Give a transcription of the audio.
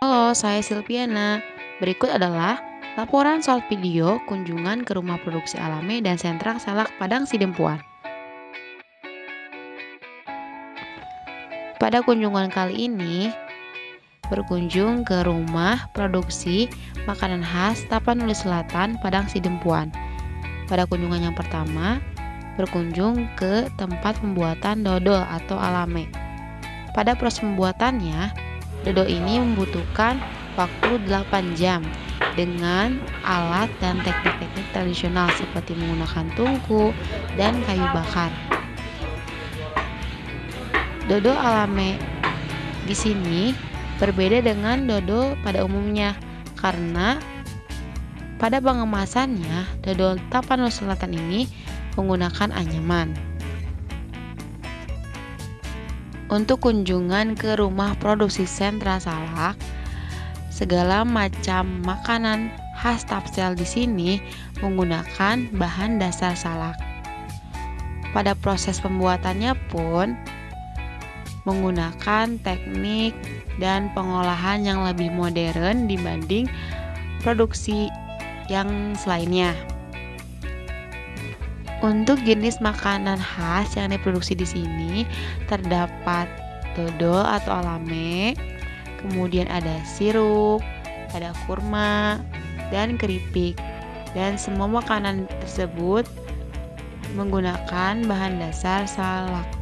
Halo, saya Silviana. Berikut adalah laporan soal video kunjungan ke rumah produksi alame dan sentra salak Padang Sidempuan. Pada kunjungan kali ini, berkunjung ke rumah produksi makanan khas Tapanuli Selatan, Padang Sidempuan. Pada kunjungan yang pertama, berkunjung ke tempat pembuatan dodol atau alame. Pada proses pembuatannya, Dodo ini membutuhkan waktu 8 jam dengan alat dan teknik-teknik tradisional seperti menggunakan tungku dan kayu bakar. Dodo alame di sini berbeda dengan dodo pada umumnya karena pada pengemasannya dodol Tapanuli Selatan ini menggunakan anyaman. Untuk kunjungan ke rumah produksi sentra salak, segala macam makanan khas Tapsel di sini menggunakan bahan dasar salak. Pada proses pembuatannya pun menggunakan teknik dan pengolahan yang lebih modern dibanding produksi yang selainnya. Untuk jenis makanan khas yang diproduksi di sini terdapat dodol atau alame, kemudian ada sirup, ada kurma, dan keripik. Dan semua makanan tersebut menggunakan bahan dasar salak.